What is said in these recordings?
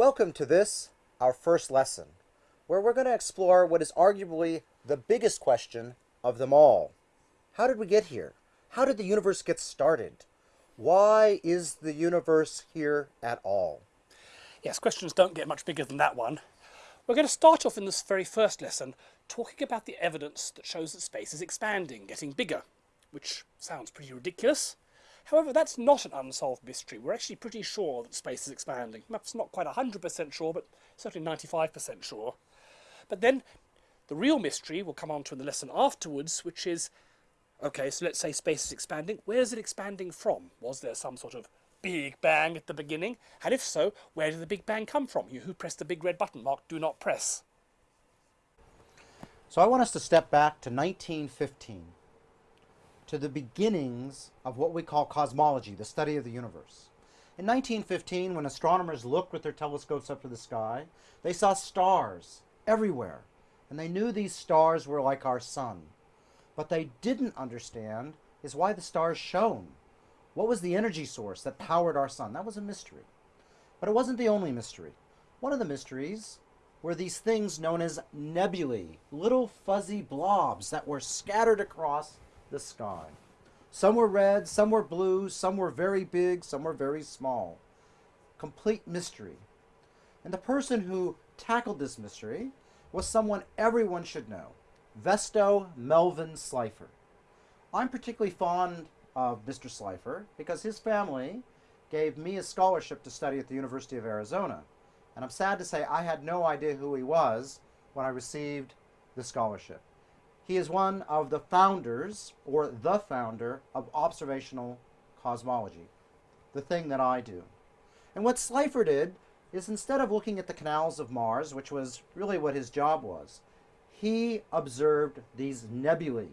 Welcome to this, our first lesson, where we're going to explore what is arguably the biggest question of them all. How did we get here? How did the universe get started? Why is the universe here at all? Yes, questions don't get much bigger than that one. We're going to start off in this very first lesson talking about the evidence that shows that space is expanding, getting bigger, which sounds pretty ridiculous. However, that's not an unsolved mystery. We're actually pretty sure that space is expanding. Perhaps not quite 100% sure, but certainly 95% sure. But then the real mystery we'll come on to in the lesson afterwards, which is, okay, so let's say space is expanding. Where's it expanding from? Was there some sort of big bang at the beginning? And if so, where did the big bang come from? You who pressed the big red button marked do not press. So I want us to step back to 1915 to the beginnings of what we call cosmology, the study of the universe. In 1915, when astronomers looked with their telescopes up to the sky, they saw stars everywhere, and they knew these stars were like our sun. What they didn't understand is why the stars shone. What was the energy source that powered our sun? That was a mystery. But it wasn't the only mystery. One of the mysteries were these things known as nebulae, little fuzzy blobs that were scattered across the sky. Some were red, some were blue, some were very big, some were very small. Complete mystery. And the person who tackled this mystery was someone everyone should know, Vesto Melvin Slipher. I'm particularly fond of Mr. Slipher because his family gave me a scholarship to study at the University of Arizona. And I'm sad to say I had no idea who he was when I received the scholarship. He is one of the founders, or the founder, of observational cosmology, the thing that I do. And what Slipher did is instead of looking at the canals of Mars, which was really what his job was, he observed these nebulae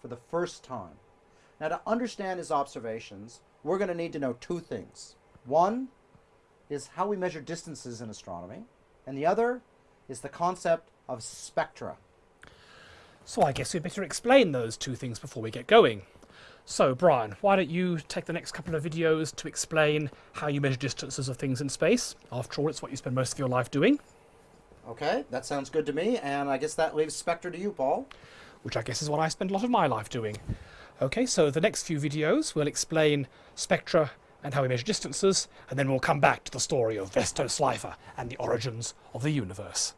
for the first time. Now to understand his observations, we're going to need to know two things. One is how we measure distances in astronomy, and the other is the concept of spectra. So I guess we'd better explain those two things before we get going. So Brian, why don't you take the next couple of videos to explain how you measure distances of things in space? After all, it's what you spend most of your life doing. Okay, that sounds good to me, and I guess that leaves Spectra to you, Paul. Which I guess is what I spend a lot of my life doing. Okay, so the next few videos will explain spectra and how we measure distances, and then we'll come back to the story of Vesto Slipher and the origins of the universe.